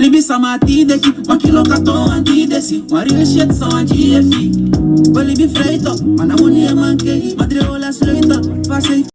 Libi samati deki, makilo kato anti desi One real shit so efi bi freito, mana wuni e manke Madre ola passe